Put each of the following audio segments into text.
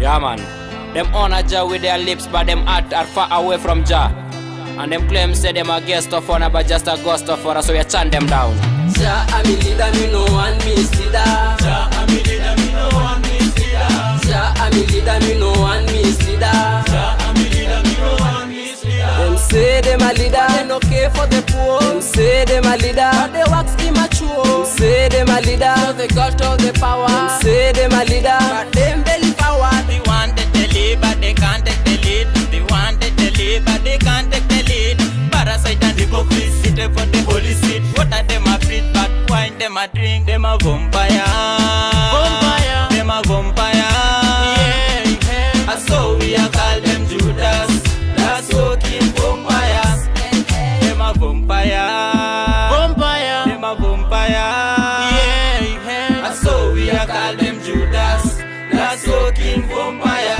Yeah, man. Them honor Jah with their lips, but them heart are far away from Jah. And them claim say them a guest of honor, but just a ghost of honor, so we chant them down. Jah a me leader, me no one misleader. Jah a leader, me no one misleader. Jah a leader, me no one misleader. Jah a leader, me no one misleader. Them say them a leader, they no care for the poor. Them say them a leader, but they wax immature. Them say them a leader, so they got all the power. Them say them a leader, but them them a drink, them a vampire. Vampire. Them a vampire. Yeah, yeah. And so we are call them Judas. That's walking vampires. Them a vampire. Vampire. Them a vampire. Yeah, yeah. And so we are call them Judas. That's walking vampires.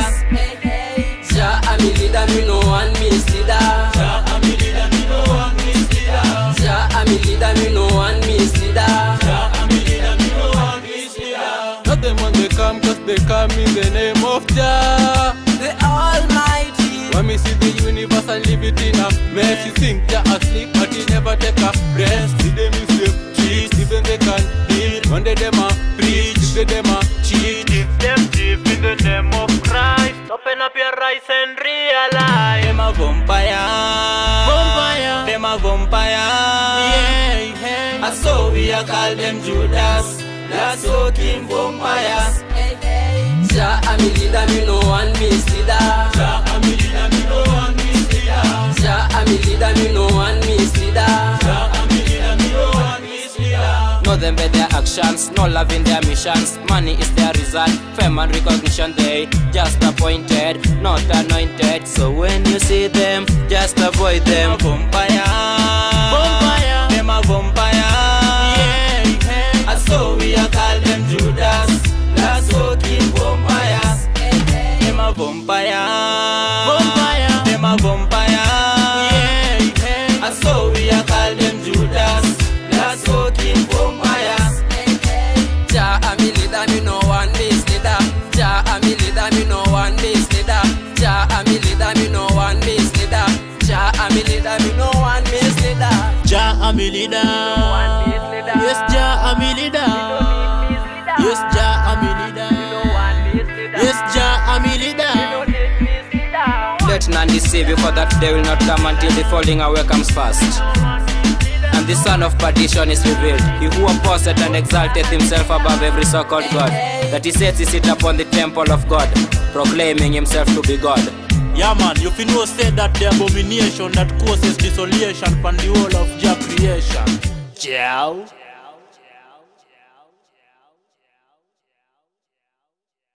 Misleader. Not them when they come, cause they come in the name of Jah. The Almighty. When me see the universe and leave it in a mess, you think Jah asleep, but he never take a rest. See them use them cheat, even they can heal. One day them a preach, if they them a cheat. If them chief in the name of Christ, open up your eyes and realize. Them a vampire. Vampire. Them a vampire. Yeah, yeah. And so we are call them Judas. That's walking vampires. Jah a me leader, me no one misleader. Jah a me leader, me no one misleader. Jah a me leader, me no one misleader. Jah a me leader, me no one misleader. Know them by their actions, no love in their missions. Money is their result, fame and recognition they just appointed, not anointed. So when you see them, just avoid Them them. Jah a leader. Yes, Jah a me leader. Yes, Jah a me leader. Yes, Jah a me leader. Let none deceive you, for that day will not come until the falling away comes fast. And the son of perdition is revealed, he who opposeth and exalteth himself above every so-called God, that he sets his seat upon the temple of God, proclaiming himself to be God. Yeah man, you fi know say that the abomination that causes desolation upon the whole of Jah creation. Ciao.